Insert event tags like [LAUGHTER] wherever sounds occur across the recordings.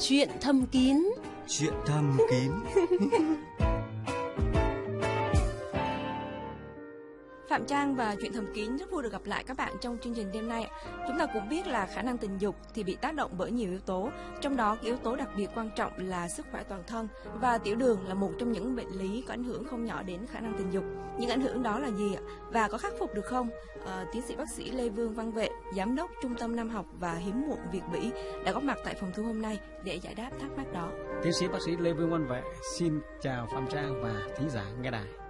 Chuyện thầm kín. Chuyện thầm kín [LAUGHS] Phạm Trang và chuyện thầm kín rất vui được gặp lại các bạn trong chương trình đêm nay. Chúng ta cũng biết là khả năng tình dục thì bị tác động bởi nhiều yếu tố, trong đó yếu tố đặc biệt quan trọng là sức khỏe toàn thân và tiểu đường là một trong những bệnh lý có ảnh hưởng không nhỏ đến khả năng tình dục. Những ảnh hưởng đó là gì ạ? Và có khắc phục được không? À, tiến sĩ bác sĩ Lê Vương Văn Vệ, giám đốc Trung tâm Nam học và hiếm muộn Việt Bỉ đã góp mặt tại phòng thu hôm nay để giải đáp thắc mắc đó. Tiến sĩ bác sĩ Lê Vương Văn Vệ xin chào Phạm Trang và thính giả nghe đài.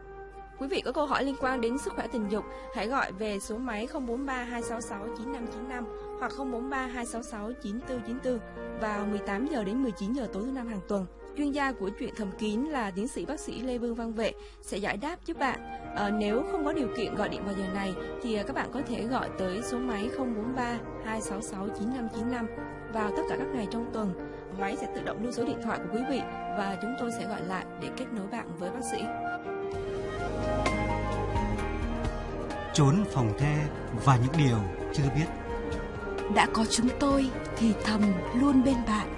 Quý vị có câu hỏi liên quan đến sức khỏe tình dục, hãy gọi về số máy 043 266 9595 hoặc 043 266 9494 vào 18 giờ đến 19 giờ tối thứ năm hàng tuần. Chuyên gia của chuyện thầm kín là tiến sĩ bác sĩ Lê Vương Văn Vệ sẽ giải đáp giúp bạn. À, nếu không có điều kiện gọi điện vào giờ này thì ờ, các bạn có thể gọi tới số máy 043 266 9595 vào tất cả các ngày trong tuần. Máy sẽ tự động lưu số điện thoại của quý vị và chúng tôi sẽ gọi lại để kết nối bạn với bác sĩ. Trốn phòng the và những điều chưa biết Đã có chúng tôi thì thầm luôn bên bạn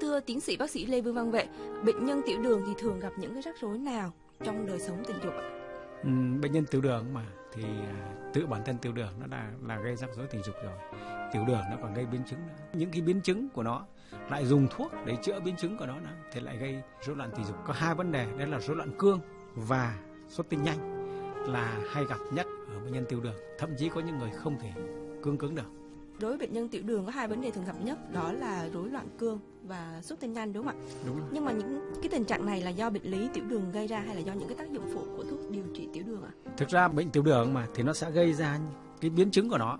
Thưa tiến sĩ bác sĩ Lê Vương Văn Vệ, bệnh nhân tiểu đường thì thường gặp những cái rắc rối nào trong đời sống tình dục ạ? Ừ, bệnh nhân tiểu đường mà thì à, tự bản thân tiểu đường nó là là gây rắc rối tình dục rồi. Tiểu đường nó còn gây biến chứng nữa. Những cái biến chứng của nó lại dùng thuốc để chữa biến chứng của nó nữa, thì lại gây rối loạn tình dục. Có hai vấn đề, đó là rối loạn cương và xuất tinh nhanh là hay gặp nhất ở bệnh nhân tiểu đường. Thậm chí có những người không thể cương cứng được. Đối với bệnh nhân tiểu đường có hai vấn đề thường gặp nhất đó là rối loạn cương và xuất tinh nhanh đúng không ạ? Đúng rồi. Nhưng mà những cái tình trạng này là do bệnh lý tiểu đường gây ra hay là do những cái tác dụng phụ của thuốc điều trị tiểu đường ạ? Thực ra bệnh tiểu đường mà thì nó sẽ gây ra cái biến chứng của nó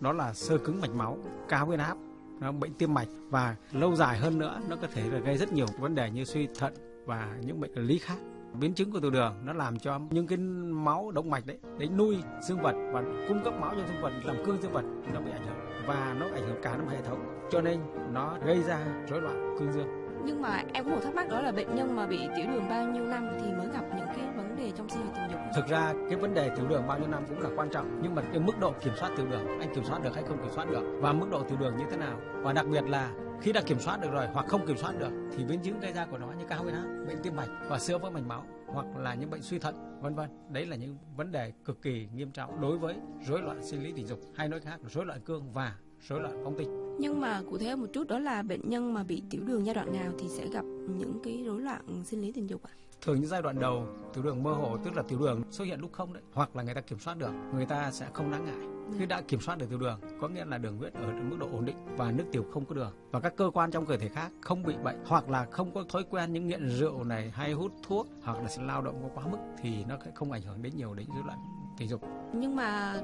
đó là sơ cứng mạch máu, cao huyết áp, nó bệnh tim mạch và lâu dài hơn nữa nó có thể là gây rất nhiều vấn đề như suy thận và những bệnh lý khác. Biến chứng của tiểu đường nó làm cho những cái máu động mạch đấy, đấy nuôi dương vật và cung cấp máu cho dương vật làm cương dương vật nó bị ảnh hưởng và nó ảnh hưởng cả năm hệ thống cho nên nó gây ra rối loạn cương dương. Nhưng mà em có một thắc mắc đó là bệnh nhân mà bị tiểu đường bao nhiêu năm thì mới gặp những cái đề trong sinh hoạt tình dục? Thực ra cái vấn đề tiểu đường bao nhiêu năm cũng là quan trọng nhưng mà cái mức độ kiểm soát tiểu đường anh kiểm soát được hay không kiểm soát được và mức độ tiểu đường như thế nào và đặc biệt là khi đã kiểm soát được rồi hoặc không kiểm soát được thì biến chứng gây ra của nó như cao huyết áp, bệnh tim mạch và sữa vỡ mạch máu hoặc là những bệnh suy thận vân vân. Đấy là những vấn đề cực kỳ nghiêm trọng đối với rối loạn sinh lý tình dục hay nói khác rối loạn cương và rối loạn phóng tinh. Nhưng mà cụ thể một chút đó là bệnh nhân mà bị tiểu đường giai đoạn nào thì sẽ gặp những cái rối loạn sinh lý tình dục ạ? Thường những giai đoạn đầu tiểu đường mơ hồ tức là tiểu đường xuất hiện lúc không đấy hoặc là người ta kiểm soát được người ta sẽ không đáng ngại. Khi đã kiểm soát được tiểu đường có nghĩa là đường huyết ở mức độ ổn định và nước tiểu không có đường. Và các cơ quan trong cơ thể khác không bị bệnh hoặc là không có thói quen những nghiện rượu này hay hút thuốc hoặc là lao động có quá mức thì nó sẽ không ảnh hưởng đến nhiều đến rối loạn tình dục. Nhưng mà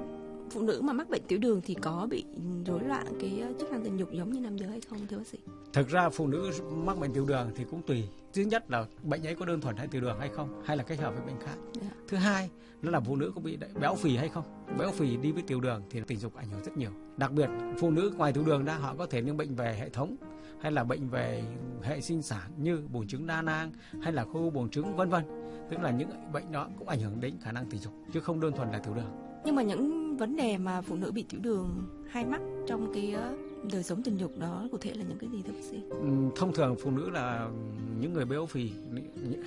phụ nữ mà mắc bệnh tiểu đường thì có bị rối loạn cái ờ, chức năng tình dục giống như nam giới hay không thưa bác sĩ? thực ra phụ nữ mắc bệnh tiểu đường thì cũng tùy. Thứ nhất là bệnh ấy có đơn thuần hay tiểu đường hay không hay là kết hợp với bệnh khác. Dạ. thứ hai nó là phụ nữ có bị béo phì hay không. Béo phì đi với tiểu đường thì tình dục ảnh hưởng rất nhiều. Đặc biệt phụ nữ ngoài tiểu đường ra họ có thể những bệnh về hệ thống hay là bệnh về hệ sinh sản như buồng trứng đa nang hay là khối u buồng trứng vân vân. Tức là những bệnh đó cũng ảnh hưởng đến khả năng tình dục chứ không đơn thuần là tiểu đường. Nhưng mà những vấn đề mà phụ nữ bị tiểu đường hay mắc trong cái ờ, đời sống tình dục đó cụ thể là những cái gì thưa bác sĩ? Ừm, thông thường phụ nữ là những người béo phì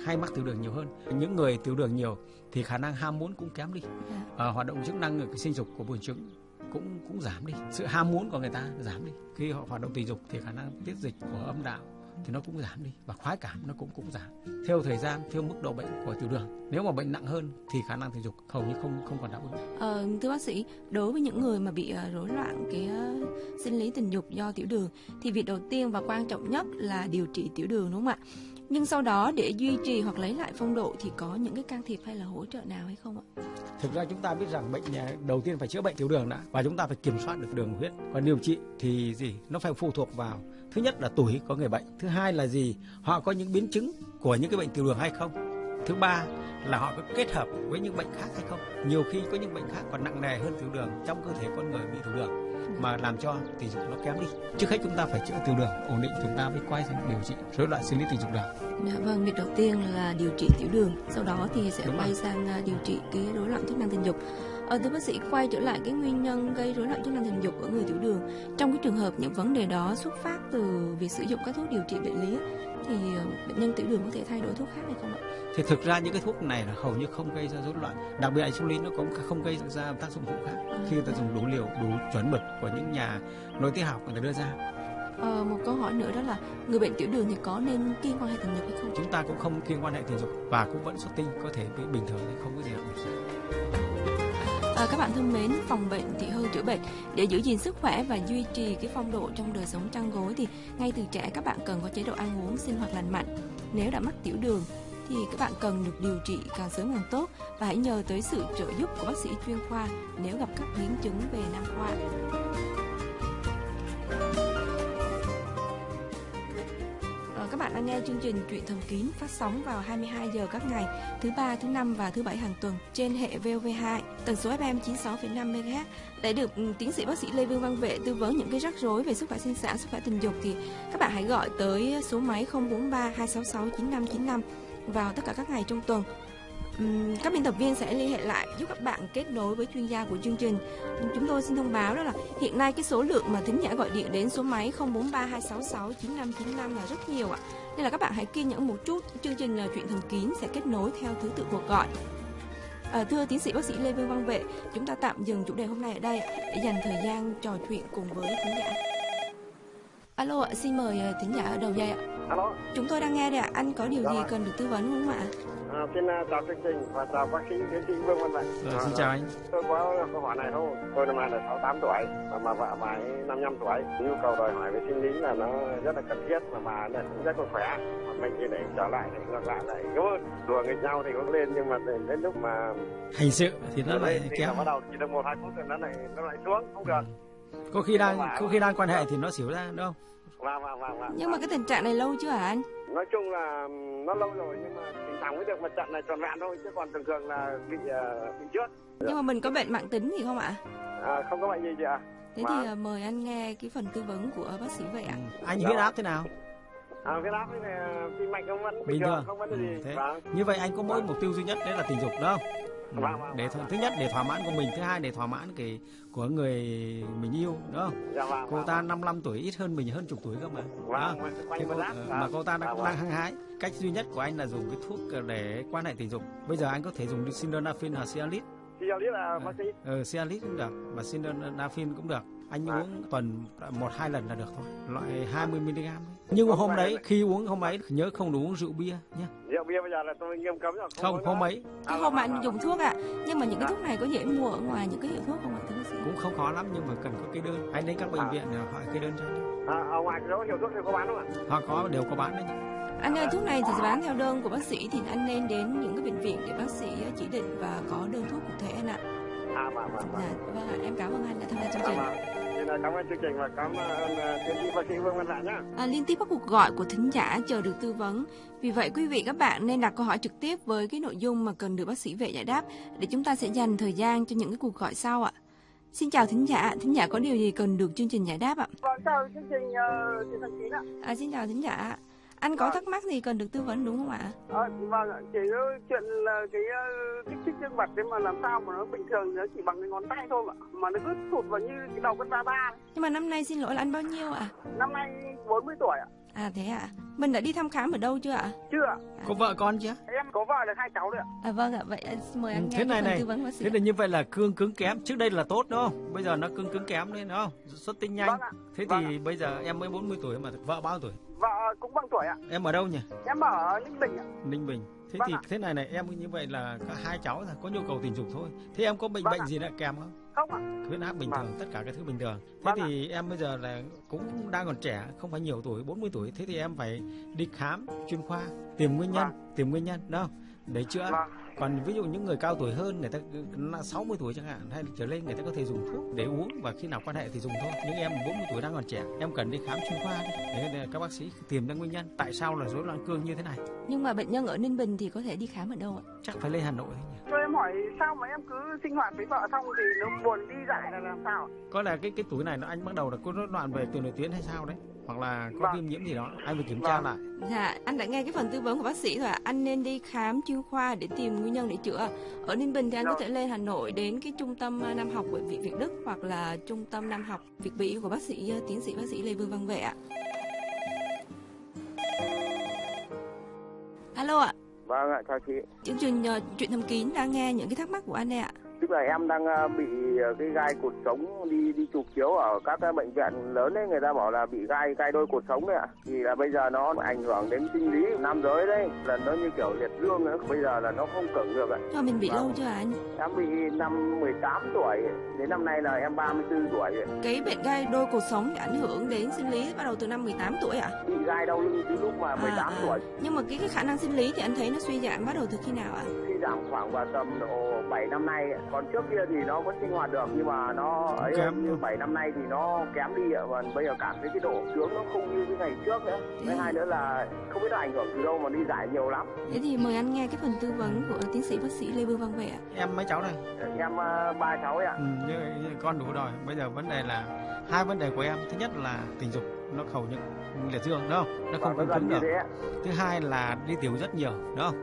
hay mắc tiểu đường nhiều hơn những người tiểu đường nhiều thì khả năng ham muốn cũng kém đi Dạ. à, hoạt động chức năng ở cái sinh dục của buồng trứng cũng cũng giảm đi sự ham muốn của người ta giảm đi khi họ hoạt động tình dục thì khả năng tiết dịch của âm đạo thì nó cũng giảm đi và khoái cảm nó cũng cũng giảm theo thời gian theo mức độ bệnh của tiểu đường nếu mà bệnh nặng hơn thì khả năng tình dục hầu như không không còn đáp ứng Ờ, thưa bác sĩ, đối với những người mà bị ờ, rối loạn cái ờ, sinh lý tình dục do tiểu đường thì việc đầu tiên và quan trọng nhất là điều trị tiểu đường đúng không ạ? Nhưng sau đó để duy trì hoặc lấy lại phong độ thì có những cái can thiệp hay là hỗ trợ nào hay không ạ? Thực ra chúng ta biết rằng bệnh nhà đầu tiên phải chữa bệnh tiểu đường đã và chúng ta phải kiểm soát được đường huyết. Còn điều trị thì gì? Nó phải phụ thuộc vào thứ nhất là tuổi có người bệnh, thứ hai là gì? Họ có những biến chứng của những cái bệnh tiểu đường hay không? Thứ ba là họ có kết hợp với những bệnh khác hay không? Nhiều khi có những bệnh khác còn nặng nề hơn tiểu đường trong cơ thể con người bị tiểu đường mà làm cho tình dục nó kém đi. Trước hết chúng ta phải chữa tiểu đường ổn định chúng ta mới quay sang điều trị rối loạn sinh lý tình dục được. Dạ, vâng, việc đầu tiên là điều trị tiểu đường, sau đó thì sẽ Đúng quay rồi. sang à, điều trị cái rối loạn chức năng tình dục. Ờ, thưa bác sĩ quay trở lại cái nguyên nhân gây rối loạn chức năng tình dục ở người tiểu đường. Trong cái trường hợp những vấn đề đó xuất phát từ việc sử dụng các thuốc điều trị bệnh lý thì ờ, bệnh nhân tiểu đường có thể thay đổi thuốc khác hay không ạ? thì thực ra những cái thuốc này là hầu như không gây ra rối loạn. Đặc biệt insulin nó cũng không gây ra tác dụng phụ khác. Khi người ta dùng đủ liều đủ chuẩn mực của những nhà nội tiết học người ta đưa ra. Ờ, một câu hỏi nữa đó là người bệnh tiểu đường thì có nên kiêng quan hệ tình dục hay không? chúng ta cũng không kiêng quan hệ tình dục và cũng vẫn xuất tinh có thể bình thường không có gì đặc biệt À, các bạn thân mến, phòng bệnh thì hơn chữa bệnh để giữ gìn sức khỏe và duy trì cái phong độ trong đời sống chăn gối thì ngay từ trẻ các bạn cần có chế độ ăn uống sinh hoạt lành mạnh. Nếu đã mắc tiểu đường thì các bạn cần được điều trị càng sớm càng tốt và hãy nhờ tới sự trợ giúp của bác sĩ chuyên khoa nếu gặp các biến chứng về nam khoa. Đang nghe chương trình Chuyện Thầm Kín phát sóng vào 22 giờ các ngày thứ ba, thứ năm và thứ bảy hàng tuần trên hệ VOV2 tần số FM 96,5 MHz. Để được ừ, tiến sĩ bác sĩ Lê Vương Văn Vệ tư vấn những cái rắc rối về sức khỏe sinh sản, sức khỏe tình dục thì các bạn hãy gọi tới số máy 043 266 9595 vào tất cả các ngày trong tuần. Các biên tập viên sẽ liên hệ lại giúp các bạn kết nối với chuyên gia của chương trình. Chúng tôi xin thông báo đó là hiện nay cái số lượng mà thính giả gọi điện đến số máy 043 266 9595 là rất nhiều ạ. Nên là các bạn hãy kiên nhẫn một chút, chương trình là chuyện thần kín sẽ kết nối theo thứ tự cuộc gọi. À, thưa tiến sĩ bác sĩ Lê Vương Văn Vệ, chúng ta tạm dừng chủ đề hôm nay ở đây để dành thời gian trò chuyện cùng với thính giả. Alo xin mời ờ, thính giả ở đầu dây ạ. Alo, Chúng tôi đang nghe đây ạ, anh có điều gì Dạ. cần được tư vấn không ạ? À, xin à, chào chương trình và chào bác sĩ tiến sĩ Vương Văn Mạnh. Rồi, xin chào anh Tôi có câu hỏi này thôi. Tôi năm nay là 68 tuổi và mà vợ bà ấy 55 tuổi. Nhu cầu đòi hỏi về sinh lý là nó rất là cần thiết mà bà ấy cũng rất là khỏe. Mà mình thì để trở lại thì ngược lại lại có đùa nghịch nhau thì có lên nhưng mà đến, đến lúc mà hành sự thì nó lại là bắt đầu chỉ được một hai phút rồi nó lại nó lại xuống không được. có khi đang có khi đang quan hệ thì nó xỉu ra đúng không Và và và và. Nhưng mà cái tình trạng này lâu chưa hả anh? nói chung là nó lâu rồi nhưng mà thoảng mới được một trận này tròn vẹn thôi chứ còn thường thường là bị uh, bị trước. Nhưng mà mình có bệnh mạng tính gì không ạ? À, không có bệnh gì chị ạ. Thế thì ờ, mời anh nghe cái phần tư vấn của bác sĩ vậy ạ. Ừ. anh huyết áp thế nào À, huyết áp với lại tim mạch không vẫn bình, bình thường, thường không vấn đề Ừ, gì. thế Vâng. như vậy anh có mỗi mục tiêu duy nhất đấy là tình dục đó không? Ừ, Vâng, vâng, để vâng. thứ nhất để thỏa mãn của mình thứ hai để thỏa mãn cái của người mình yêu đúng không Dạ vâng. cô vâng, ta vâng. 55 tuổi ít hơn mình hơn chục tuổi cơ mà đó. Vâng, Thế cô, lát. ờ, Vâng. mà cô ta đang, Vâng, đang vâng. hăng hái cách duy nhất của anh là dùng cái thuốc để quan hệ tình dục bây giờ anh có thể dùng sildenafil hoặc cialis biết là bác sĩ. ờ, cialis cũng được và sildenafil cũng được anh Vâng. uống tuần một hai lần là được thôi loại 20 mg nhưng mà Không hôm đấy khi uống hôm ấy nhớ không được uống rượu bia nhé Rượu bia bây giờ là tôi nghiêm cấm rồi. không nữa. ấy À, Cái hôm mà vâng, anh vâng, dùng thuốc ạ. Nhưng mà những cái Dạ. thuốc này có dễ mua ở ngoài những cái hiệu thuốc không ạ thưa bác sĩ? cũng không khó lắm nhưng mà cần có cái đơn anh đến các bệnh À. viện để hỏi cái đơn cho anh À, ở ngoài đó hiệu thuốc thì có bán không ạ? họ có đều có bán đấy Anh ơi, thuốc này thì bán theo đơn của bác sĩ thì anh nên đến những cái bệnh viện để bác sĩ chỉ định và có đơn thuốc cụ thể anh ạ. À, vâng, vâng, vâng. Dạ, vâng em cảm ơn anh đã tham gia chương À, trình. Là cảm ơn chương trình và cảm ơn uh, tiến sĩ bác sĩ Vương Văn Lại nhá. À, liên tiếp các cuộc gọi của thính giả chờ được tư vấn. Vì vậy quý vị các bạn nên đặt câu hỏi trực tiếp với cái nội dung mà cần được bác sĩ vệ giải đáp để chúng ta sẽ dành thời gian cho những cái cuộc gọi sau ạ. Xin chào thính giả, thính giả có điều gì cần được chương trình giải đáp ạ? Vâng, chào chương trình uh, chương thần ạ. À, xin chào thính giả. Anh có thắc mắc gì cần được tư vấn đúng không ạ? À, vâng, ạ. chỉ có chuyện là cái uh, kích thích dương vật đấy mà làm sao mà nó bình thường nó chỉ bằng cái ngón tay thôi mà mà nó cứ thụt vào như cái đầu con ba ba. Nhưng mà năm nay xin lỗi là anh bao nhiêu ạ? Năm nay 40 tuổi ạ. À thế ạ. Mình đã đi thăm khám ở đâu chưa ạ? Chưa ạ. có vợ con chưa Em có vợ được hai cháu rồi ạ. À vâng ạ, vậy mời anh Ừ, nghe thế này này, tư vấn bác sĩ. thế là như vậy là cương cứng kém trước đây là tốt đúng không bây giờ nó cứng cứng kém lên đúng không xuất tinh nhanh Vâng ạ. thế Vâng thì bây giờ em mới 40 tuổi mà vợ bao tuổi Vợ cũng bằng tuổi ạ. em ở đâu nhỉ Em ở Ninh Bình ạ. ninh bình thế Vâng thì ạ. thế này này em như vậy là có hai cháu rồi có nhu cầu tình dục thôi thế em có bệnh Vâng bệnh ạ. gì đã kèm không Không ạ. huyết áp bình Vâng. thường tất cả các thứ bình thường thế Vâng ạ. thì em bây giờ là cũng đang còn trẻ không phải nhiều tuổi 40 tuổi thế thì em phải đi khám chuyên khoa tìm nguyên nhân tìm nguyên nhân đó để chữa Vâng. Còn ví dụ những người cao tuổi hơn người ta là 60 tuổi chẳng hạn hay trở lên người ta có thể dùng thuốc để uống và khi nào quan hệ thì dùng thôi. Nhưng em 40 tuổi đang còn trẻ em cần đi khám chuyên khoa đi. Để, các bác sĩ tìm ra nguyên nhân tại sao là rối loạn cương như thế này. Nhưng mà bệnh nhân ở Ninh Bình thì có thể đi khám ở đâu ạ? chắc phải lên Hà Nội thôi nhỉ. Em hỏi sao mà em cứ sinh hoạt với vợ xong thì nó buồn đi dại là làm sao? Có là cái cái tuổi này nó anh bắt đầu là có rối loạn về tiền nội tuyến hay sao đấy hoặc là có Vâng. viêm nhiễm gì đó anh phải kiểm tra Vâng. lại Dạ, anh đã nghe cái phần tư vấn của bác sĩ rồi ạ. Anh nên đi khám chuyên khoa để tìm nguyên nhân để chữa. Ở Ninh Bình thì anh có Rồi. thể lên Hà Nội đến cái trung tâm ờ, nam học bệnh viện Việt Đức hoặc là trung tâm nam học Việt Bỉ của bác sĩ ờ, tiến sĩ bác sĩ Lê Vương Văn Vệ ạ. Alo ạ, Vâng ạ, chào chị. chương trình ờ, chuyện thầm kín đang nghe những cái thắc mắc của anh ạ. Tức là em đang ờ, bị ờ, cái gai cột sống đi đi chụp chiếu ở các cái bệnh viện lớn ấy người ta bảo là bị gai gai đôi cột sống đấy ạ. Thì là bây giờ nó ảnh hưởng đến sinh lý nam giới đấy, là nó như kiểu liệt dương nữa, bây giờ là nó không cứng được ạ. Cho mình bị Vâng. lâu chưa anh? Em bị năm 18 tuổi, đến năm nay là em 34 tuổi. Cái bệnh gai đôi cột sống ảnh hưởng đến sinh lý bắt đầu từ năm 18 tuổi ạ. Bị gai đau lưng từ lúc mà 18 à. tuổi. Nhưng mà cái cái khả năng sinh lý thì anh thấy nó suy giảm bắt đầu từ khi nào ạ? Khi giảm khoảng vào tầm độ 7 năm nay, còn trước kia thì nó vẫn sinh hoạt được nhưng mà nó ấy Kém như rồi. 7 năm nay thì nó kém đi ạ và bây giờ cảm thấy cái độ sướng nó không như cái ngày trước nữa. Thứ hai nữa là không biết là ảnh hưởng từ đâu mà đi giải nhiều lắm. Thế thì mời anh nghe cái phần tư vấn của tiến sĩ bác sĩ Lê Vương Văn Vệ ạ. em mấy cháu này Em ờ, ba cháu ạ. ừ, như, như con đủ rồi bây giờ vấn đề là hai vấn đề của em thứ nhất là tình dục nó khẩu những liệt dương đúng không? Nó không Vâng, cứng được thứ hai là đi tiểu rất nhiều đúng không?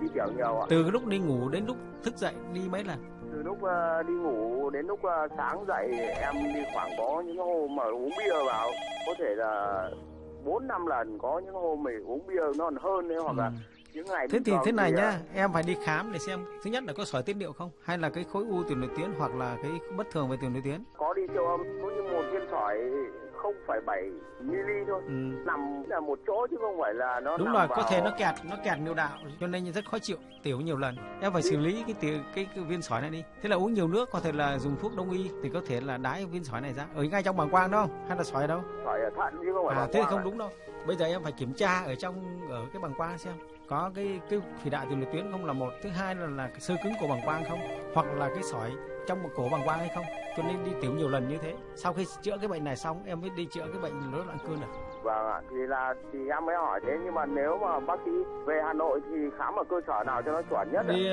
Đi tiểu nhiều ạ. từ cái lúc đi ngủ đến lúc thức dậy đi mấy lần? Từ lúc ờ, đi ngủ đến lúc ờ, sáng dậy em đi khoảng có những hôm mà uống bia vào. Có thể là bốn năm lần có những hôm mình uống bia nó còn hơn đấy hoặc là Ừ. những ngày thế thì thế này thì, nhá em phải đi khám để xem thứ nhất là có sỏi tiết niệu không hay là cái khối u tiền nội tuyến hoặc là cái bất thường về tiền nội tuyến có đi siêu âm có như một viên sỏi 0,7 mili thôi. Ừ. nằm là một chỗ chứ không phải là nó đúng nằm rồi vào... có thể nó kẹt nó kẹt niệu đạo cho nên rất khó chịu tiểu nhiều lần. Em phải xử lý cái tiểu, cái, cái viên sỏi này đi. Thế là uống nhiều nước có thể là dùng thuốc đông y thì có thể là đái viên sỏi này ra. Ở ngay trong bàng quang đâu hay là sỏi ở đâu? Sỏi ở thận chứ không phải à thế thì không ạ. đúng đâu. Bây giờ em phải kiểm tra ở trong ở cái bàng quang xem có cái cái thủy đại tiền nội tuyến không là một thứ hai là là cái sơ cứng của bàng quang không? Hoặc là cái sỏi trong một cổ bàng quang hay không? Cho nên đi tiểu nhiều lần như thế. Sau khi chữa cái bệnh này xong, em mới đi chữa cái bệnh rối loạn cương được à? Vâng ạ thì là thì em mới hỏi thế nhưng mà nếu mà bác sĩ về Hà Nội thì khám ở cơ sở nào cho nó chuẩn nhất ạ? Thì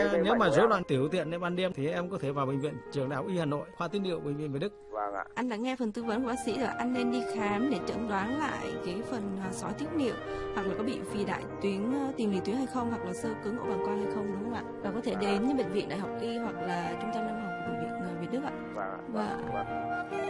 ờ, nếu mà rối loạn tiểu tiện đến ban đêm thì em có thể vào bệnh viện trường đại học y Hà Nội khoa tiết niệu bệnh viện Việt Đức vâng ạ Anh đã nghe phần tư vấn của bác sĩ rồi, anh nên đi khám để chẩn đoán lại cái phần à, sỏi tiết niệu hoặc là có bị phì đại tuyến ờ, tiền liệt tuyến hay không hoặc là sơ cứng ổ bàng quang hay không đúng không ạ? Và có thể đến như bệnh viện Đại học Y hoặc là trung tâm nam học của bệnh viện ờ, Việt Đức ạ. vâng ạ Vâng. vâng.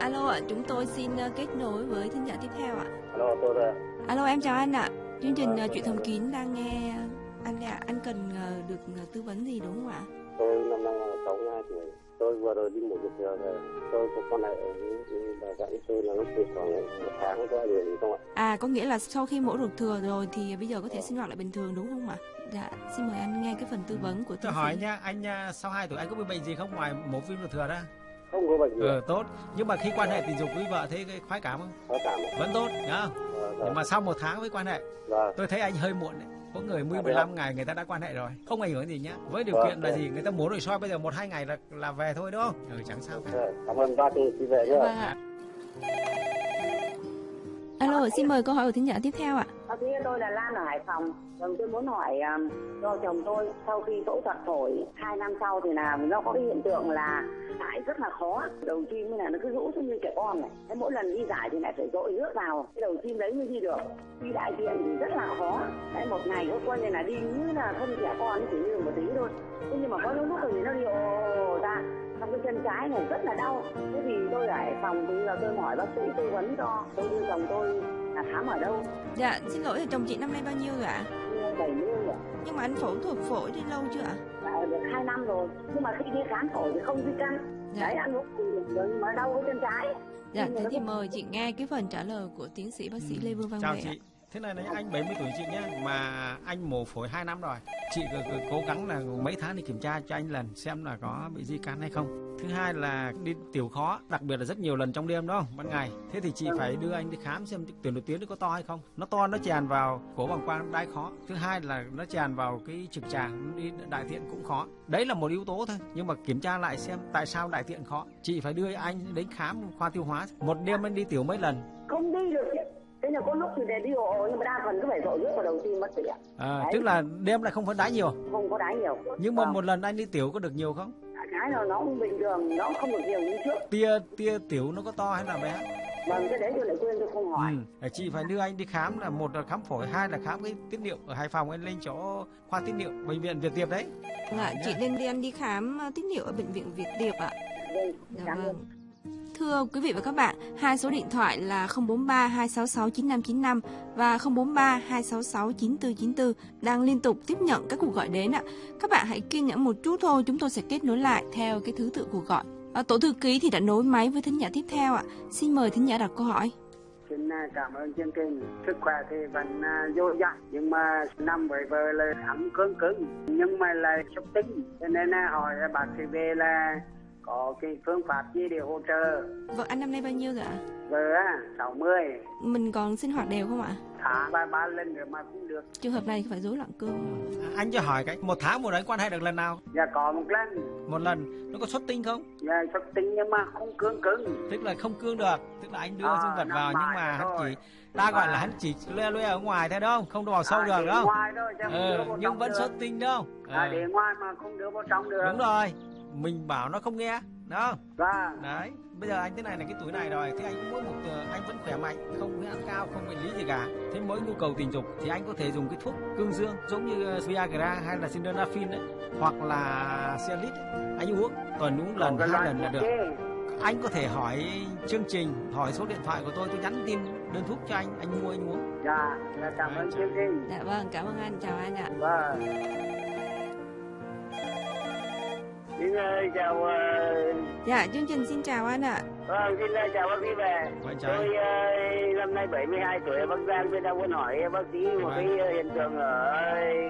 Alo ạ, chúng tôi xin ờ, kết nối với thính giả tiếp theo ạ. Alo tôi đây Alo em chào anh ạ. Chương trình ờ, chuyện thầm kín đang nghe anh ạ. Anh cần ờ, được ờ, tư vấn gì đúng không ạ? tôi năm nay là 62 tuổi tôi vừa rồi đi một cuộc giờ về tôi có con này ở bà dặn tôi là nó chỉ khoảng một tháng có điều gì không ạ À có nghĩa là sau khi mổ ruột thừa rồi thì bây giờ có thể sinh hoạt lại bình thường đúng không ạ? Dạ, xin mời anh nghe cái phần tư vấn của tôi tiến hỏi nha anh sau 2 tuổi anh có bị bệnh gì không ngoài mổ viêm ruột thừa ra không có bệnh gì ừ tốt. Nhưng mà khi quan hệ tình dục với vợ thấy cái khoái cảm không? Có cảm vẫn tốt nhá. Vâng, nhưng mà sau một tháng với quan hệ vâng tôi thấy anh hơi muộn đấy. Có người 10 À, thế 15 ngày người ta đã quan hệ rồi không ảnh hưởng gì nhá. Với điều kiện là gì? Người ta mổ nội soi bây giờ một hai ngày là là về thôi đúng không? Ừ chẳng sao cả. Vâng, cảm ơn bác chị về Vâng ạ. Alo, xin mời câu hỏi của thính giả tiếp theo ạ. Bác sĩ tôi là Lan ở Hải Phòng. Chồng tôi muốn hỏi um, do chồng tôi sau khi phẫu thuật phổi hai năm sau thì là nó có cái hiện tượng là giải rất là khó. Đầu tim như là nó cứ rũ xuống như trẻ con này. Thế mỗi lần đi giải thì lại phải dội nước vào cái đầu tim đấy mới đi được. Đi đại tiện thì rất là khó. Đấy, một ngày có coi như là đi như là thân trẻ con chỉ như một tí thôi. Thế nhưng mà có những lúc thì nó đi ồ ra trong cái chân trái này rất là đau. Thế thì tôi ở Hải Phòng thì giờ tôi hỏi bác sĩ tư vấn cho tôi đưa chồng tôi là khám ở đâu Dạ, xin lỗi là chồng chị năm nay bao nhiêu rồi ạ? bảy mươi ạ Nhưng mà anh phẫu thuật phổi đi lâu chưa ạ? Đã được 2 năm rồi nhưng mà khi đi khám phổi thì không di căn Dạ. đấy ăn uống thì mà đau cái chân trái Dạ, thế thì mời chị nghe cái phần trả lời của tiến sĩ bác sĩ Lê Vương Văn chào Vệ ạ thế này này anh 70 tuổi chị nhé mà anh mổ phổi 2 năm rồi. Chị cứ, cứ cố gắng là mấy tháng đi kiểm tra cho anh lần xem là có bị di căn hay không. Thứ hai là đi tiểu khó đặc biệt là rất nhiều lần trong đêm đó ban ngày. Thế thì chị phải đưa anh đi khám xem tuyến đột tuyến nó có to hay không. Nó to nó tràn vào cổ bằng quang đai khó. Thứ hai là nó tràn vào cái trực tràng đi đại tiện cũng khó. Đấy là một yếu tố thôi nhưng mà kiểm tra lại xem tại sao đại tiện khó. Chị phải đưa anh đến khám khoa tiêu hóa. Một đêm anh đi tiểu mấy lần? Không đi được thế là có lúc thì để đi hộ nhưng mà đa phần cứ phải dội nước vào đầu tim mất rồi ạ à, Đấy. tức là đêm lại không phải đá nhiều không có đái nhiều nhưng mà Vâng. một lần anh đi tiểu có được nhiều không cái là nó cũng bình thường nó không được nhiều như trước tia tia tiểu nó có to hay là bé vâng cái đấy tôi lại quên tôi không hỏi ừ. chị phải đưa anh đi khám là một là khám phổi hai là khám cái tiết niệu ở hải phòng anh lên chỗ khoa tiết niệu bệnh viện việt tiệp đấy Vâng ạ, chị nên đi ăn đi khám ờ, tiết niệu ở bệnh viện Việt Tiệp ạ. vâng Dạ cảm ơn vâng. Thưa quý vị và các bạn, hai số điện thoại là 043 266 9595 và 043 266 9494 đang liên tục tiếp nhận các cuộc gọi đến ạ. Các bạn hãy kiên nhẫn một chút thôi, chúng tôi sẽ kết nối lại theo cái thứ tự cuộc gọi. À, tổ thư ký thì đã nối máy với thính giả tiếp theo ạ. Xin mời thính giả đặt câu hỏi. Xin à, cảm ơn chương trình. Sức khỏe thì vẫn vô dồi dào nhưng mà năm vừa vừa là ẩm cứng cứng nhưng mà là sốc tính cho nên là hỏi bác sĩ về là có cái phương pháp gì để hỗ trợ? Vâng, anh năm nay bao nhiêu rồi ạ? vợ á 60 Mình còn sinh hoạt đều không ạ? tháng ba ba lần nữa mà cũng được. Trường hợp này phải rối loạn cương không ạ? anh cho hỏi cái một tháng một lần quan hệ được lần nào? Dạ có một lần. Một lần. Nó có xuất tinh không? Dạ sốc tính nhưng mà không cứng cứng. Tức là không cương được. Tức là anh đưa À, dương vật vào nhưng mà hắn chỉ ta gọi là À. hắn chỉ loe loe ở ngoài thôi đúng không? Không vào sâu À, được không? ngoài thôi chứ không đưa ờ, vào nhưng vẫn xuất tinh đúng không? À, Ờ, để ngoài mà không đưa vào trong được. Đúng rồi mình bảo nó không nghe đúng không? Và đấy bây giờ anh thế này là cái tuổi này rồi thì anh cũng mỗi một ờ, anh vẫn khỏe mạnh không huyết áp cao không bệnh lý gì cả. Thế mỗi nhu cầu tình dục thì anh có thể dùng cái thuốc cương dương giống như ờ, Viagra hay là Sildenafil đấy hoặc là Cialis ấy. anh uống tuần uống lần hai lần là được. anh có thể hỏi chương trình hỏi số điện thoại của tôi tôi nhắn tin đơn thuốc cho anh anh mua anh uống. Dạ dạ, cảm ơn chương trình. Dạ vâng, cảm ơn anh, chào anh ạ. Vâng. Xin chào ờ, Dạ, chương trình xin chào anh ạ. vâng xin ờ, chào bác sĩ về. Vâng, chào Tôi ờ, năm nay 72 tuổi ở Bắc Giang tôi đang muốn hỏi bác sĩ một Vâng. cái hiện tượng ở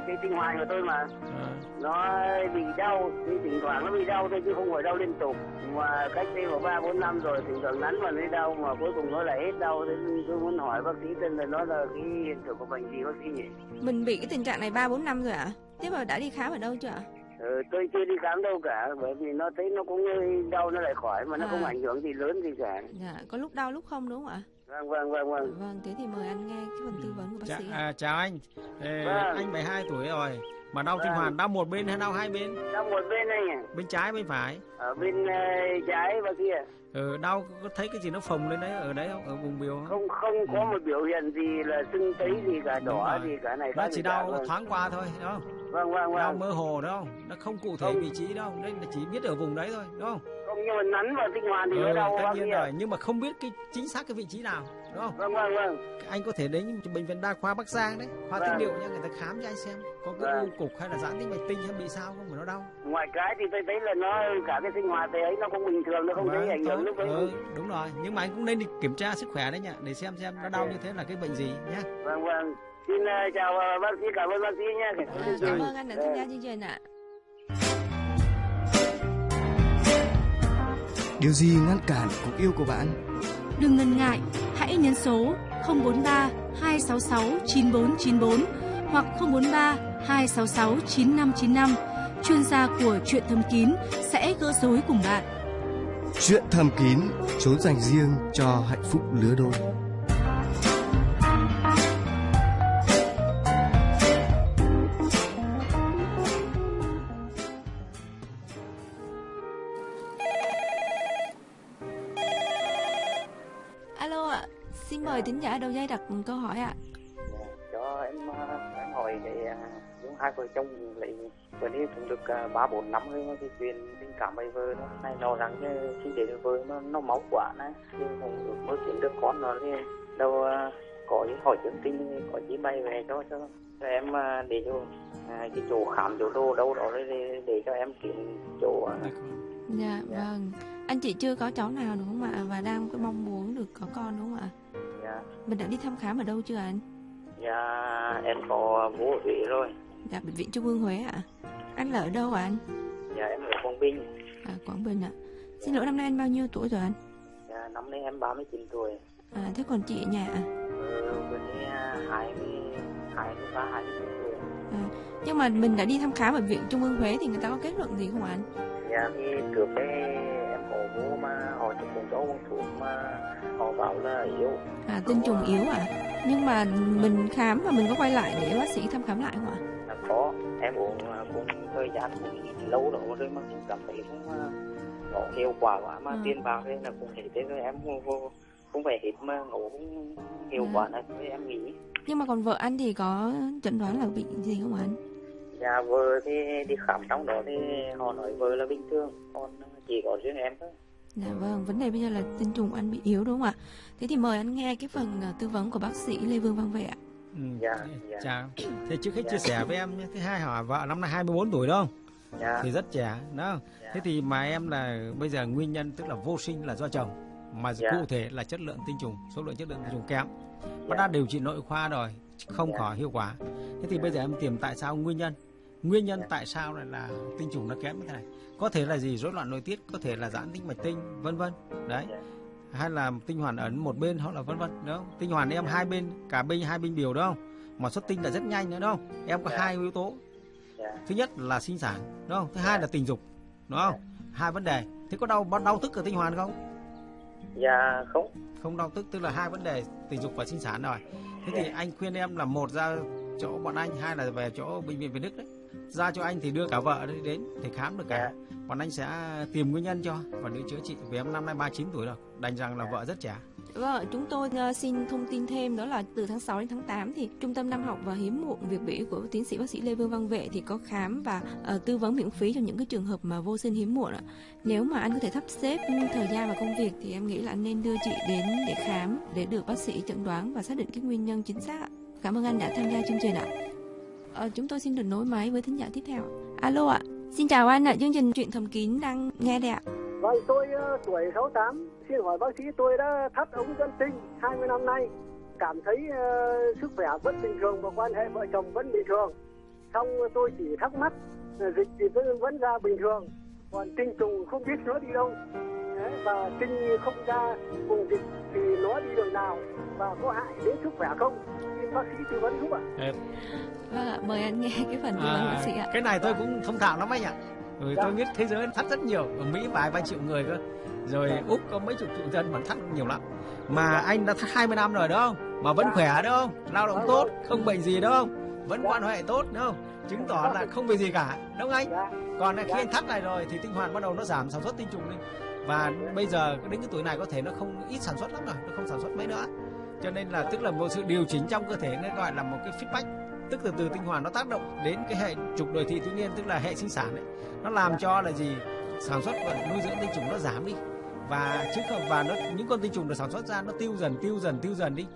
cái tinh hoàn của tôi mà Ờ, nó bị đau, thì thỉnh thoảng nó bị đau thôi chứ không phải đau liên tục. Mà cách đây khoảng ba bốn năm rồi thỉnh thoảng nắn vào nó đau mà cuối cùng nó lại hết đau. Thế nên tôi muốn hỏi bác sĩ tên là nó là cái hiện tượng của bệnh gì bác sĩ nhỉ? Mình bị cái tình trạng này 3 4 năm rồi ạ. Thế mà đã đi khám ở đâu chưa ạ? Ừ, tôi chưa đi khám đâu cả bởi vì nó thấy nó cũng đau nó lại khỏi mà nó À. không ảnh hưởng gì lớn gì cả Dạ, có lúc đau lúc không đúng không ạ? vâng vâng vâng vâng Vâng, thế thì mời anh nghe cái phần tư vấn của bác chà, sĩ. ạ. à, chào anh Ê, Vâng. anh 72 tuổi rồi mà đau tinh Vâng. hoàn đau một bên hay đau hai bên trong một bên này nhỉ bên trái bên phải ở bên ờ, trái và kia ừ, đau có thấy cái gì nó phồng lên đấy ở đấy không? Ở vùng biểu không không không có một biểu hiện gì là sưng tấy gì cả đỏ gì cả này nó chỉ cả. đau vâng thoáng qua thôi đúng không? Vâng vâng đau vâng mơ hồ đúng không? Nó không cụ thể Không. vị trí đâu nên là chỉ biết ở vùng đấy thôi đúng không? Không nhưng mà nắn vào tinh hoàn thì nó ừ, đau tất nhiên rồi nhưng mà không biết cái chính xác cái vị trí nào đúng không? Vâng vâng vâng. Anh có thể đến bệnh viện đa khoa Bắc Giang đấy khoa Vâng. tiết niệu nha người ta khám cho anh xem có cái Vâng. u cục hay là giãn tĩnh mạch tinh hay bị sao không mà nó đau ngoài cái thì tôi thấy là nó cả cái sinh hoạt đấy nó cũng bình thường nó không thấy Vâng, ảnh hưởng lúc ừ, đúng rồi. Nhưng mà anh cũng nên đi kiểm tra sức khỏe đấy nhá để xem xem nó đau như thế là cái bệnh gì nhá. Vâng vâng. Xin ờ, chào ờ, bác sĩ cảm ơn bác sĩ nhé Vâng, cảm ơn anh đã tham gia chương trình ạ. Điều gì ngăn cản cuộc yêu của bạn? Đừng ngần ngại, hãy nhấn số 043 266 9494 hoặc 043 266 9595. Chuyên gia của chuyện thầm kín sẽ gỡ rối cùng bạn. Chuyện thầm kín, trốn dành riêng cho hạnh phúc lứa đôi. Alo ạ, xin mời thính giả đầu dây đặt câu hỏi ạ. cho em ờ, em cái ờ, những hai vợ chồng lấy vừa đi cũng được ờ, ba bốn năm rồi mà cái chuyện tình cảm với vợ nó này lo lắng cái khi để được vợ nó nó máu quá này nhưng cũng được mới kiếm được con nó thì đâu có những hỏi chương trình có chỉ bay về cho cho cho em ờ, để cho à, cái chỗ khám chỗ đồ đâu đó để, để cho em kiếm chỗ ờ, Dạ, vâng. Anh chị chưa có cháu nào đúng không ạ? Và đang có mong muốn được có con đúng không ạ? dạ Mình đã đi thăm khám ở đâu chưa anh? dạ em có bố ở Huế rồi Dạ, bệnh viện Trung ương Huế ạ. Anh là ở đâu ạ anh? dạ em ở Quảng Bình À, Quảng Bình ạ. Xin lỗi năm nay anh bao nhiêu tuổi rồi anh? dạ năm nay em 39 tuổi À, thế còn chị ở nhà ạ? Ừ, bên đây hai mươi hai mươi ba hai mươi bốn tuổi Nhưng mà mình đã đi thăm khám ở viện Trung ương Huế thì người ta có kết luận gì không ạ anh? dạ thì trước đây em họ vô mà họ chụp cùng cho uống thuốc mà họ bảo là yếu À, tinh trùng yếu à? Nhưng mà mình khám và mình có quay lại để bác sĩ thăm khám lại không ạ? Là có em uống à, cũng thời gian cũng lâu rồi rồi mà cũng cảm thấy cũng à, có hiệu quả quá mà Ừ. tiền bạc thế là cũng hết thế rồi em không, không phải hết mà nó cũng hiệu Dạ. quả này thì em nghĩ Nhưng mà còn vợ anh thì có chẩn đoán là bị gì không anh? nhà vợ thì đi khám trong đó thì họ nói vợ là bình thường còn chỉ có riêng em thôi Dạ vâng, vấn đề bây giờ là tinh trùng anh bị yếu đúng không ạ? Thế thì mời anh nghe cái phần ờ, tư vấn của bác sĩ Lê Vương Văn Vệ ạ. Ừ. Dạ, dạ. Chào. Thế trước hết Dạ. chia sẻ với em nhé. Thứ hai hỏi vợ năm nay 24 tuổi đâu? dạ Thì rất trẻ, đúng không? Dạ. Thế thì mà em là bây giờ nguyên nhân tức là vô sinh là do chồng mà Dạ. cụ thể là chất lượng tinh trùng, số lượng chất lượng tinh trùng kém. Bác dạ đã điều trị nội khoa rồi, không Dạ. khỏi hiệu quả. Thế thì Dạ. bây giờ em tìm tại sao nguyên nhân? Nguyên nhân Dạ. tại sao lại là tinh trùng nó kém như thế này? Có thể là gì? Rối loạn nội tiết, có thể là giãn tĩnh mạch tinh, vân vân. Đấy. Dạ. Hay là tinh hoàn ấn một bên hoặc là vân vân, đúng không? Tinh hoàn em Dạ. hai bên, cả bên hai bên biểu đúng không? Mà xuất tinh là rất nhanh nữa đúng không? Em có Dạ. hai yếu tố. dạ Thứ nhất là sinh sản, đúng không? Thứ hai là tình dục, đúng không? Hai vấn đề. Thế có đau đau tức ở tinh hoàn không? dạ không Không đau tức tức là hai vấn đề tình dục và sinh sản rồi. Thế thì anh khuyên em là một ra chỗ bọn anh, hai là về chỗ bệnh viện Việt Đức đấy. Ra cho anh thì đưa cả vợ đấy đến để khám được cả. Dạ. Bọn anh sẽ tìm nguyên nhân cho và đưa chữa trị. Vì em năm nay 39 tuổi rồi, đành rằng là Dạ. vợ rất trẻ. Vâng, chúng tôi ờ, xin thông tin thêm đó là từ tháng 6 đến tháng 8 thì Trung tâm Năm học và Hiếm muộn Việt Bỉ của tiến sĩ bác sĩ Lê Vương Văn Vệ thì có khám và ờ, tư vấn miễn phí cho những cái trường hợp mà vô sinh hiếm muộn ạ. Nếu mà anh có thể sắp xếp thời gian và công việc thì em nghĩ là anh nên đưa chị đến để khám để được bác sĩ chẩn đoán và xác định cái nguyên nhân chính xác ạ. Cảm ơn anh đã tham gia chương trình ạ. Ờ, chúng tôi xin được nối máy với thính giả tiếp theo. Alo ạ. Xin chào anh ạ, chương trình chuyện thầm kín đang nghe đây ạ. Vâng, tôi ờ, tuổi 68, xin hỏi bác sĩ tôi đã thắt ống dẫn tinh 20 năm nay, cảm thấy ờ, sức khỏe vẫn bình thường và quan hệ vợ chồng vẫn bình thường. Xong tôi chỉ thắc mắc, ờ, dịch thì vẫn, vẫn ra bình thường, còn tinh trùng không biết nó đi đâu. Đấy, và tinh không ra cùng dịch thì nó đi đường nào và có hại đến sức khỏe không? Xin bác sĩ tư vấn giúp ạ. Vâng ạ, mời anh nghe cái phần tư vấn bác sĩ ạ. cái này tôi cũng thông thạo lắm anh ạ. Rồi Dạ. tôi biết thế giới thắt rất nhiều, ở Mỹ vài ba triệu người cơ. Rồi Úc có mấy chục triệu dân mà thắt nhiều lắm. Mà anh đã thắt 20 năm rồi đó không? Mà vẫn Dạ. khỏe đó không? Lao động Dạ, tốt, vâng. không bệnh gì đó không? Vẫn Dạ. quan hệ tốt đúng không? Chứng tỏ là không bị gì cả, đúng không anh? Dạ. Còn khi Dạ. anh thắt này rồi thì tinh hoàn bắt đầu nó giảm sản xuất tinh trùng đi. Và bây giờ đến cái tuổi này có thể nó không ít sản xuất lắm rồi, nó không sản xuất mấy nữa. Cho nên là tức là một sự điều chỉnh trong cơ thể nó gọi là một cái feedback tức từ từ tinh hoàn nó tác động đến cái hệ trục đời thị thiếu niên tức là hệ sinh sản ấy. Nó làm cho là gì? Sản xuất và nuôi dưỡng tinh trùng nó giảm đi. Và chứ không và nó những con tinh trùng được sản xuất ra nó tiêu dần tiêu dần tiêu dần đi.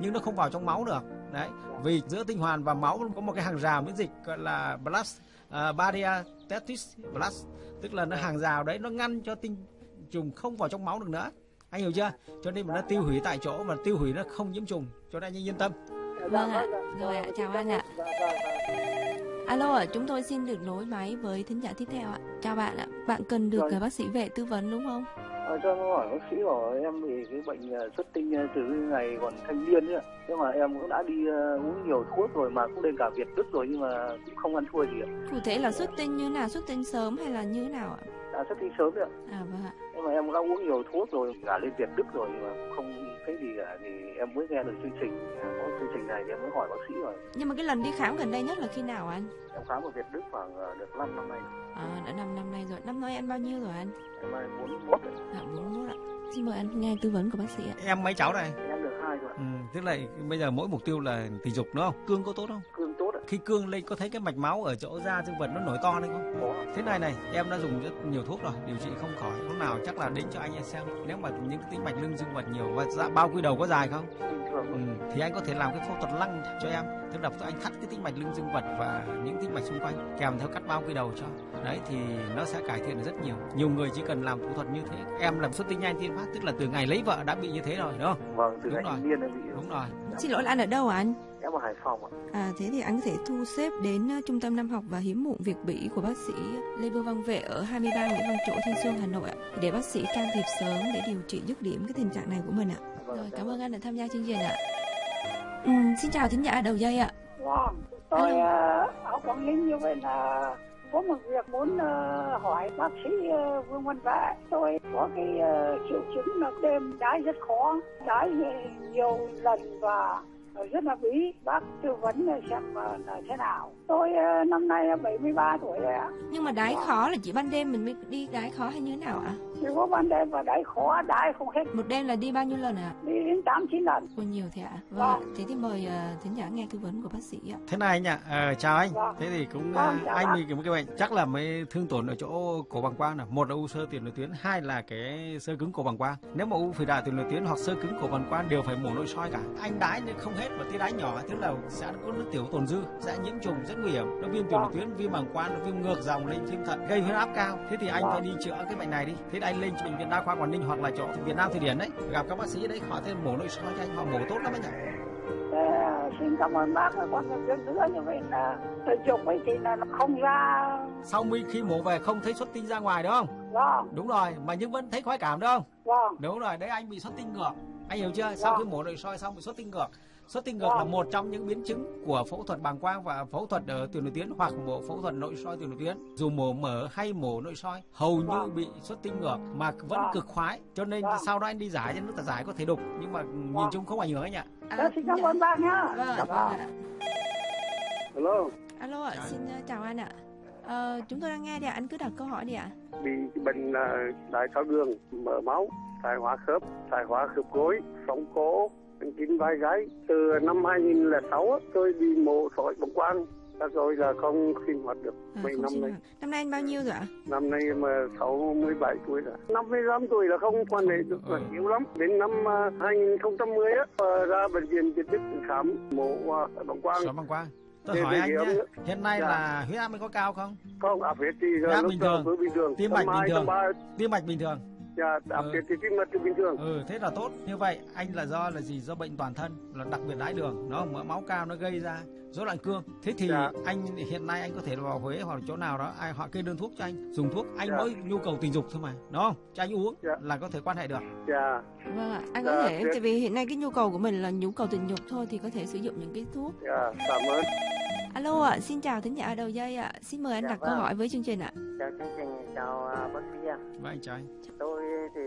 Nhưng nó không vào trong máu được. Đấy. Vì giữa tinh hoàn và máu có một cái hàng rào miễn dịch gọi là blast uh, barrier testis blast. Tức là nó hàng rào đấy nó ngăn cho tinh trùng không vào trong máu được nữa. Anh hiểu chưa? Cho nên mà nó tiêu hủy tại chỗ mà tiêu hủy nó không nhiễm trùng. Cho nên anh yên tâm. Vâng ạ, rồi ạ, chào anh ạ. Vâng, vâng. Alo ạ, chúng tôi xin được nối máy với thính giả tiếp theo ạ. Chào bạn ạ, bạn cần được Rồi. ờ, bác sĩ vệ tư vấn đúng không? À, cho em hỏi bác sĩ bảo em bị cái bệnh ờ, xuất tinh ờ, từ ngày còn thanh niên ấy ạ. Nhưng mà em cũng đã đi ờ, uống nhiều thuốc rồi mà cũng lên cả Việt Đức rồi nhưng mà cũng không ăn thua gì ạ. Cụ thể là xuất tinh như nào, xuất tinh sớm hay là như nào ạ? Đã xuất tinh sớm đấy ạ. À vâng ạ. Nhưng mà em đã uống nhiều thuốc rồi cả lên Việt Đức rồi nhưng mà không thấy gì cả thì em mới nghe được chương trình à, chương trình này thì em mới hỏi bác sĩ rồi. Nhưng mà cái lần đi khám gần đây nhất là khi nào anh? Em khám ở Việt Đức khoảng ờ, được 5 năm nay. À, đã 5 năm nay rồi. Năm nay anh bao nhiêu rồi anh? Em nay 41 rồi. Dạ 41 ạ. Xin mời anh nghe tư vấn của bác sĩ ạ. em mấy cháu này Em được hai rồi. ừ, tức là bây giờ mỗi mục tiêu là tình dục đúng không cương có tốt không Cương. Khi cương lên có thấy cái mạch máu ở chỗ da dương vật nó nổi to lên không? Thế này này em đã dùng rất nhiều thuốc rồi điều trị không khỏi. Lúc nào chắc là đến cho anh xem. Nếu mà những cái tĩnh mạch lưng dương vật nhiều và dạ, bao quy đầu có dài không? Ừ, thì anh có thể làm cái phẫu thuật lăng cho em. Tức là anh thắt cái tĩnh mạch lưng dương vật và những tĩnh mạch xung quanh kèm theo cắt bao quy đầu cho. Đấy thì nó sẽ cải thiện được rất nhiều. Nhiều người chỉ cần làm phẫu thuật như thế. Em làm xuất tinh nhanh tiên phát tức là từ ngày lấy vợ đã bị như thế rồi đúng không? Vâng, từ Đúng ngày rồi. em bị. đúng rồi Xin lỗi là anh ở đâu ạ anh? Em ở Hải Phòng ạ. À, thế thì anh có thể thu xếp đến ờ, Trung tâm Năm học và Hiếm muộn Việt Bỉ của bác sĩ Lê Vương Văn Vệ ở 23 Nguyễn Văn Trỗi, Thanh Xuân, Hà Nội ạ. Để bác sĩ can thiệp sớm để điều trị dứt điểm cái tình trạng này của mình ạ. Vâng, Rồi, cảm ơn anh đã tham gia chương trình ạ. Ừ, xin chào thính giả đầu dây ạ. Vâng, tôi uh, ở Quảng Ninh như vậy là có một việc muốn uh, hỏi bác sĩ uh, Vương Văn Vệ. Tôi có cái uh, triệu chứng là đêm đái rất khó, đái nhiều lần và rất là bí. Bác tư vấn xem là thế nào. Tôi năm nay 73 tuổi rồi ạ. Nhưng mà đái khó là chỉ ban đêm mình mới đi đái khó hay như thế nào ạ chỉ có ban đêm và đái khó đái không hết. Một đêm là đi bao nhiêu lần ạ? Đi đến tám chín lần. Ôi nhiều thế ạ. Vâng, vâng. thế thì mời uh, thính giả nghe tư vấn của bác sĩ ạ. Thế này anh ạ à, chào anh. Vâng. thế thì cũng vâng, uh, anh bị một cái bệnh chắc là mới thương tổn ở chỗ cổ bằng quang là một là u sơ tiền liệt tuyến hai là cái sơ cứng cổ bằng quang. Nếu mà u phổi đại tiền liệt tuyến hoặc sơ cứng cổ bằng quang đều phải mổ nội soi cả. Anh đái nhưng không hết mà tí đái nhỏ tức là sẽ có nước tiểu tồn dư sẽ nhiễm trùng rất nguy hiểm. Nó viêm tiểu liệt tuyến viêm bàng quang nó viêm ngược dòng lên viêm thận gây huyết áp cao. Thế thì anh phải đi chữa cái bệnh này đi. Thế anh lên bệnh viện đa khoa quảng ninh hoặc là chỗ việt nam thụy điển đấy. Gặp các bác sĩ đấy hỏi thêm mổ nội soi cho anh họ mổ tốt lắm anh ạ. À, xin cảm ơn bác. Con biết nữa như vậy là tôi chụp ấy thì là nó không ra. Sau khi mổ về không thấy xuất tinh ra ngoài đúng không? Vâng. Đúng rồi mà nhưng vẫn thấy khoái cảm đúng không? Vâng. Đúng rồi đấy anh bị xuất tinh ngược. Anh hiểu chưa? Sau khi mổ nội soi xong bị xuất tinh ngược xuất tinh ngược là một trong những biến chứng của phẫu thuật bàng quang và phẫu thuật ở tiền nội tuyến hoặc mổ phẫu thuật nội soi tiền nội tuyến dù mổ mở hay mổ nội soi hầu như bị xuất tinh ngược mà vẫn cực khoái. Cho nên sau đó anh đi giải cho nước giải có thể đục nhưng mà nhìn chung không ảnh hưởng anh ạ. À, xin cảm ơn bác nhá. Vâng, vâng. alo alo ạ xin chào anh ạ. Ờ, chúng tôi đang nghe đi ạ. Anh cứ đặt câu hỏi đi ạ. Bị bệnh uh, đại tháo đường mở máu thoái hóa khớp thoái hóa khớp gối sống cố chín vai gáy từ năm 2006 tôi đi mổ sỏi bóng quang rồi là không sinh hoạt được à, mấy năm nay. Năm nay anh bao nhiêu rồi ạ? Năm nay mà 67 tuổi rồi. 55 tuổi là không quan hệ được là yếu lắm. Đến năm 2010 á, ra bệnh viện Việt Đức khám mổ bóng quang. Sỏi bóng quang. Tôi hỏi anh nhé, hiện nay dạ. là huyết áp anh có cao không? Không, áp huyết thì huyết áp bình thường, bình thường, tim mạch bình thường, tim mạch bình thường. Dạ, đặc biệt thì tim mạch bình thường. Ừ, thế là tốt. Như vậy anh là do là gì? Do bệnh toàn thân, là đặc biệt đái đường, nó mỡ máu cao nó gây ra rối loạn cương. Thế thì dạ. anh hiện nay anh có thể vào Huế hoặc là chỗ nào đó ai họ kê đơn thuốc cho anh, dùng thuốc, anh dạ. mới nhu cầu tình dục thôi mà, đúng không? Cho anh uống dạ. là có thể quan hệ được. Dạ. Vâng ạ, anh có dạ. thể tại vì hiện nay cái nhu cầu của mình là nhu cầu tình dục thôi thì có thể sử dụng những cái thuốc. Dạ, cảm ơn. Alo ạ, xin chào thính giả đầu dây ạ. Xin mời anh dạ, đặt vâng. câu hỏi với chương trình ạ. Chào chương trình, chào uh, bác sĩ ạ. Vâng anh chào anh. Tôi thì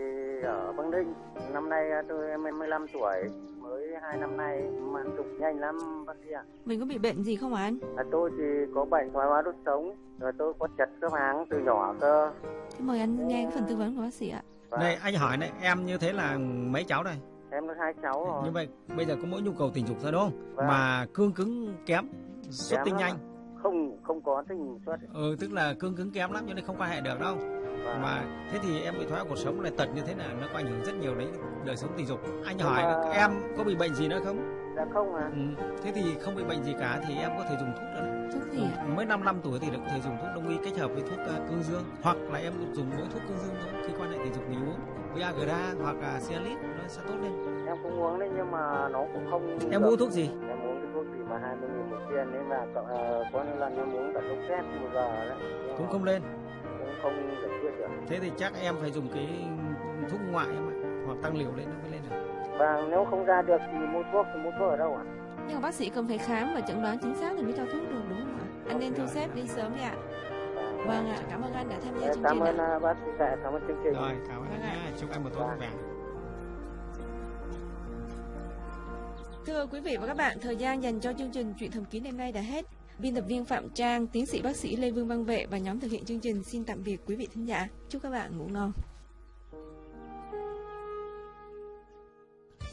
ở Băng Ninh, năm nay tôi 25 tuổi, mới hai năm nay mà tục nhanh lắm bác sĩ ạ. Mình có bị bệnh gì không anh? À, tôi thì có bệnh thoái hóa đốt sống, rồi tôi có chật khớp háng từ nhỏ cơ. Thế mời anh Thế... nghe cái phần tư vấn của bác sĩ ạ. Vâng. Này anh hỏi này, em như thế là mấy cháu đây? Em có hai cháu rồi. Như vậy bây giờ có mỗi nhu cầu tình dục thôi đúng không? Vâng. Mà cương cứng kém, xuất tinh nhanh. Không không có tình xuất. Ừ tức là cương cứng kém lắm cho nên không quan hệ được đâu. Vâng. mà thế thì em bị thoái cuộc sống này tật như thế nào nó có ảnh hưởng rất nhiều đến đời sống tình dục. Anh hỏi mà... em có bị bệnh gì nữa không? Dạ không à ừ. thế thì không bị bệnh gì cả thì em có thể dùng thuốc đó thuốc gì ừ. mới 5 năm tuổi thì có thể dùng thuốc đông y kết hợp với thuốc uh, cương dương. Hoặc là em dùng mỗi thuốc cương dương thôi khi quan hệ tình dục mình uống. Viagra hoặc là Cialis nó sẽ tốt lên. Em cũng uống đấy nhưng mà nó cũng không em uống thuốc gì? Em mà 20 nghìn một viên nên là uh, có những lần em uống cả thuốc xét một giờ đấy. Cũng không lên. Cũng không giải quyết được. Thế thì chắc em phải dùng cái thuốc ngoại em ạ hoặc tăng liều lên nó mới lên được. Và nếu không ra được thì mua thuốc thì mua thuốc ở đâu ạ? Nhưng mà bác sĩ cần phải khám và chẩn đoán chính xác thì mới cho thuốc được đúng không ạ? Anh nên thu xếp đi sớm đi ạ. Vâng ạ cảm ơn anh đã tham gia chương trình cảm ơn bác sĩ cảm ơn chương trình. Rồi cảm ơn anh nhé chúc anh một tối vui Thưa quý vị và các bạn, thời gian dành cho chương trình Chuyện thầm kín đêm nay đã hết. Biên tập viên Phạm Trang, tiến sĩ bác sĩ Lê Vương Văn Vệ và nhóm thực hiện chương trình xin tạm biệt quý vị thính giả. Chúc các bạn ngủ ngon.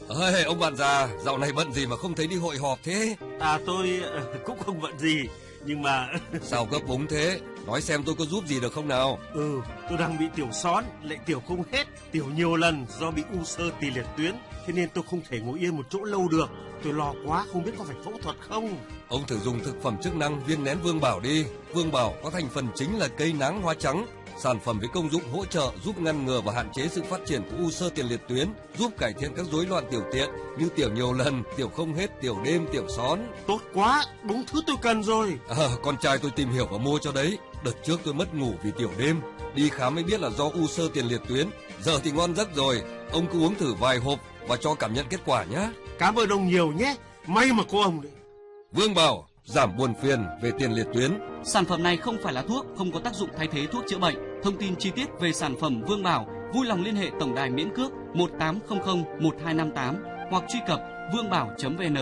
Ơi, ông bạn già, dạo này bận gì mà không thấy đi hội họp thế? À tôi ờ, [LAUGHS] cũng không bận gì, nhưng mà... [LAUGHS] Sao gấp búng thế? Nói xem tôi có giúp gì được không nào? Ừ, tôi đang bị tiểu són, lại tiểu không hết, tiểu nhiều lần do bị u sơ tỳ liệt tuyến, thế nên tôi không thể ngồi yên một chỗ lâu được. Tôi lo quá không biết có phải phẫu thuật không. Ông thử dùng thực phẩm chức năng viên nén Vương Bảo đi. Vương Bảo có thành phần chính là cây nắng hoa trắng, sản phẩm với công dụng hỗ trợ giúp ngăn ngừa và hạn chế sự phát triển của u sơ tiền liệt tuyến, giúp cải thiện các rối loạn tiểu tiện như tiểu nhiều lần, tiểu không hết, tiểu đêm, tiểu són. Tốt quá, đúng thứ tôi cần rồi. À, con trai tôi tìm hiểu và mua cho đấy. Đợt trước tôi mất ngủ vì tiểu đêm, đi khám mới biết là do u sơ tiền liệt tuyến. Giờ thì ngon giấc rồi, ông cứ uống thử vài hộp và cho cảm nhận kết quả nhé. Cảm ơn ông nhiều nhé, may mà có ông đấy. Vương Bảo, giảm buồn phiền về tiền liệt tuyến. Sản phẩm này không phải là thuốc, không có tác dụng thay thế thuốc chữa bệnh. Thông tin chi tiết về sản phẩm Vương Bảo, vui lòng liên hệ tổng đài miễn cước 1800 1258 hoặc truy cập vương bảo.vn.